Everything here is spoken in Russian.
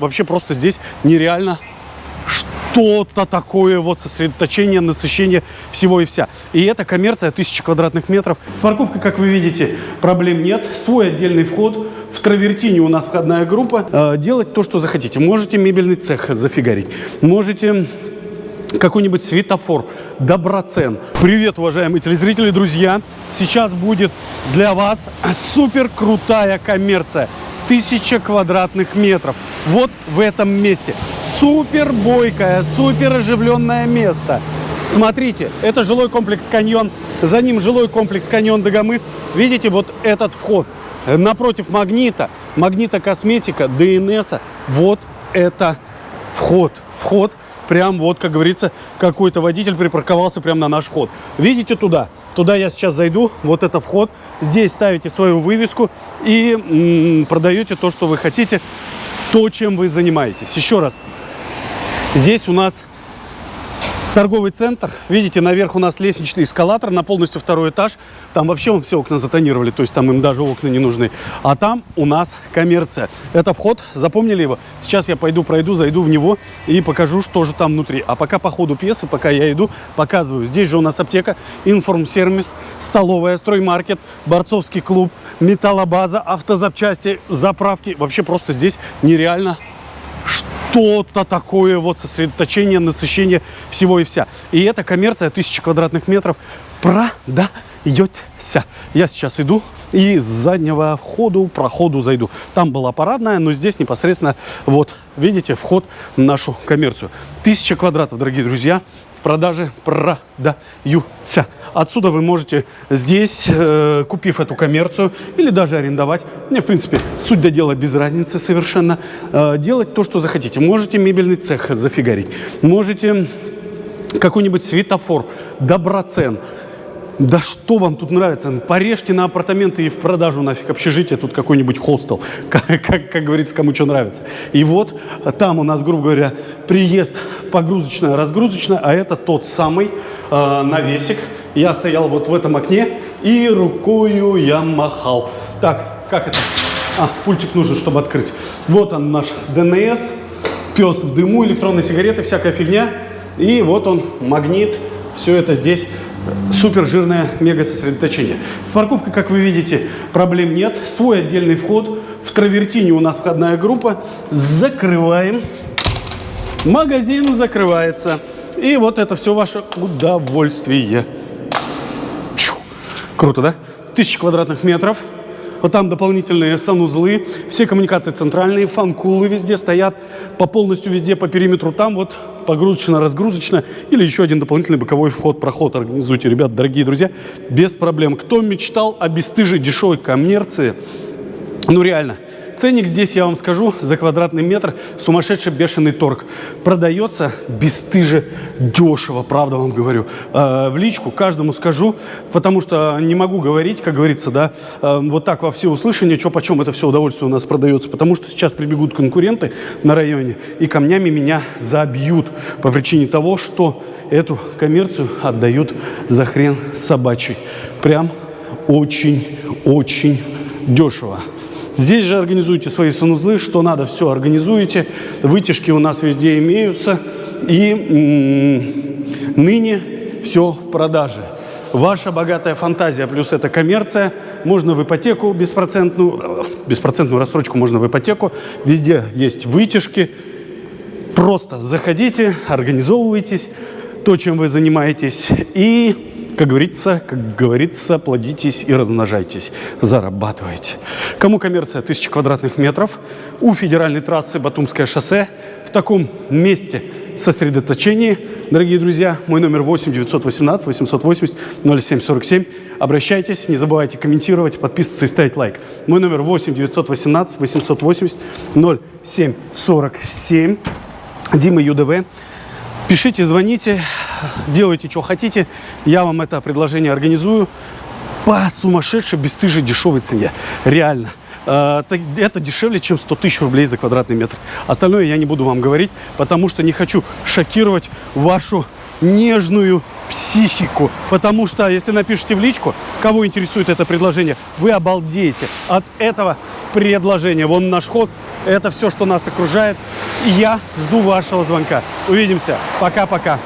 Вообще просто здесь нереально что-то такое, вот сосредоточение, насыщение всего и вся. И это коммерция 1000 квадратных метров. С парковкой, как вы видите, проблем нет. Свой отдельный вход. В Травертине у нас входная группа. Э, делать то, что захотите. Можете мебельный цех зафигарить. Можете какой-нибудь светофор, доброцен. Привет, уважаемые телезрители, друзья! Сейчас будет для вас супер крутая коммерция. Тысяча квадратных метров. Вот в этом месте. Супер бойкое, супер оживленное место. Смотрите, это жилой комплекс «Каньон». За ним жилой комплекс «Каньон Дагомыс». Видите, вот этот вход. Напротив «Магнита», «Магнита Косметика», ДНС. Вот это вход. Вход прям вот, как говорится, какой-то водитель припарковался прямо на наш вход. Видите туда? Туда я сейчас зайду, вот это вход. Здесь ставите свою вывеску и продаете то, что вы хотите, то, чем вы занимаетесь. Еще раз, здесь у нас торговый центр. Видите, наверх у нас лестничный эскалатор на полностью второй этаж. Там вообще он все окна затонировали, то есть там им даже окна не нужны. А там у нас коммерция. Это вход, запомнили его? Сейчас я пойду, пройду, зайду в него и покажу, что же там внутри. А пока по ходу пьесы, пока я иду, показываю. Здесь же у нас аптека, информсервис, столовая, строймаркет, борцовский клуб, металлобаза, автозапчасти, заправки. Вообще просто здесь нереально что-то такое, вот сосредоточение, насыщение всего и вся. И эта коммерция 1000 квадратных метров продается. Я сейчас иду и с заднего входу, проходу зайду. Там была парадная, но здесь непосредственно, вот, видите, вход в нашу коммерцию. 1000 квадратов, дорогие друзья, продаже продаются. Отсюда вы можете здесь, э, купив эту коммерцию или даже арендовать, мне, в принципе, суть до дела без разницы совершенно, э, делать то, что захотите. Можете мебельный цех зафигарить, можете какой-нибудь светофор, доброцен, да что вам тут нравится? Порежьте на апартаменты и в продажу нафиг общежитие, тут какой-нибудь хостел, как, как, как говорится, кому что нравится. И вот там у нас, грубо говоря, приезд погрузочная, разгрузочная, а это тот самый э, навесик. Я стоял вот в этом окне и рукою я махал. Так, как это? А, пультик нужен, чтобы открыть. Вот он наш ДНС, пес в дыму, электронные сигареты, всякая фигня. И вот он, магнит, все это здесь супер жирное мега сосредоточение. С парковкой, как вы видите, проблем нет. Свой отдельный вход. В Травертине у нас входная группа. Закрываем. Магазин закрывается. И вот это все ваше удовольствие. Чу. Круто, да? Тысяча квадратных метров. Вот там дополнительные санузлы, все коммуникации центральные, фан-кулы везде стоят, по полностью везде по периметру. Там вот погрузочно-разгрузочно или еще один дополнительный боковой вход-проход организуйте, ребят, дорогие друзья, без проблем. Кто мечтал о бесстыжей дешевой коммерции, ну реально, Ценник здесь, я вам скажу, за квадратный метр сумасшедший бешеный торг. Продается бесстыже дешево, правда вам говорю. Э, в личку каждому скажу, потому что не могу говорить, как говорится, да, э, вот так во все услышания, что почем это все удовольствие у нас продается. Потому что сейчас прибегут конкуренты на районе и камнями меня забьют по причине того, что эту коммерцию отдают за хрен собачий. Прям очень-очень дешево. Здесь же организуйте свои санузлы, что надо, все организуете. Вытяжки у нас везде имеются. И ныне все в продаже. Ваша богатая фантазия плюс эта коммерция. Можно в ипотеку беспроцентную, беспроцентную рассрочку можно в ипотеку. Везде есть вытяжки. Просто заходите, организовывайтесь, то, чем вы занимаетесь. И как говорится, как говорится, плодитесь и размножайтесь, зарабатывайте. Кому коммерция 1000 квадратных метров, у федеральной трассы Батумское шоссе, в таком месте сосредоточении, дорогие друзья, мой номер 8 918 880 0747. Обращайтесь, не забывайте комментировать, подписываться и ставить лайк. Мой номер 8 918 880 0747. Дима ЮДВ. Пишите, звоните, делайте, что хотите. Я вам это предложение организую по сумасшедшей, бесстыжей, дешевой цене. Реально. Э, это дешевле, чем 100 тысяч рублей за квадратный метр. Остальное я не буду вам говорить, потому что не хочу шокировать вашу нежную психику. Потому что, если напишите в личку, кого интересует это предложение, вы обалдеете от этого предложения. Вон наш ход, Это все, что нас окружает. И я жду вашего звонка. Увидимся. Пока-пока.